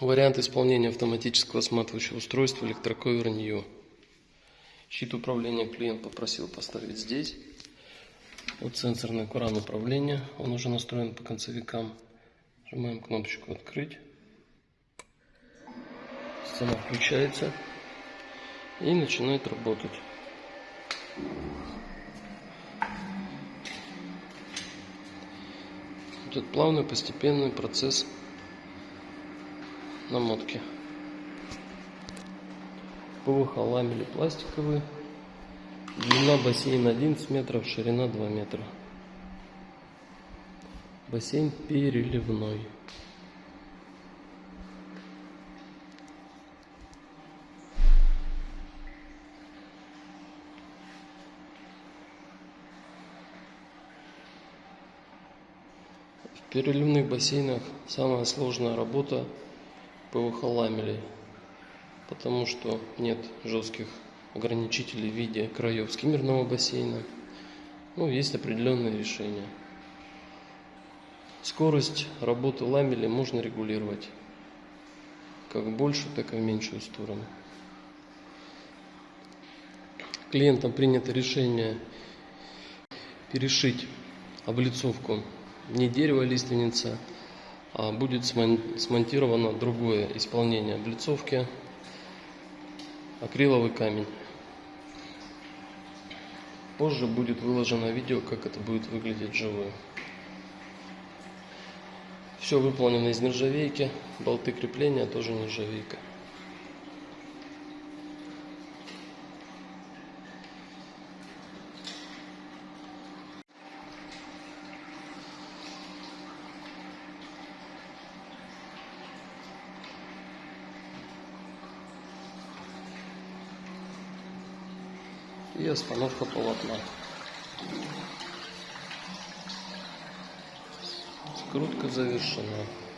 Вариант исполнения автоматического сматывающего устройства электроковер New. Щит управления клиент попросил поставить здесь. Вот сенсорный кран управления. Он уже настроен по концевикам. Нажимаем кнопочку «Открыть». Сцена включается и начинает работать. Идет плавный постепенный процесс намотки. ПВХ ламели пластиковые. Длина бассейна 11 метров, ширина 2 метра. Бассейн переливной. В переливных бассейнах самая сложная работа ПВХ ламелей, потому что нет жестких ограничителей в виде краев скиммерного бассейна. Ну, есть определенные решения. Скорость работы ламели можно регулировать как в большую, так и в меньшую сторону. Клиентам принято решение перешить облицовку не дерево лиственница, а будет смонтировано другое исполнение облицовки акриловый камень. Позже будет выложено видео, как это будет выглядеть живое. Все выполнено из нержавейки, болты крепления тоже нержавейка. И остановка полотна. Скрутка завершена.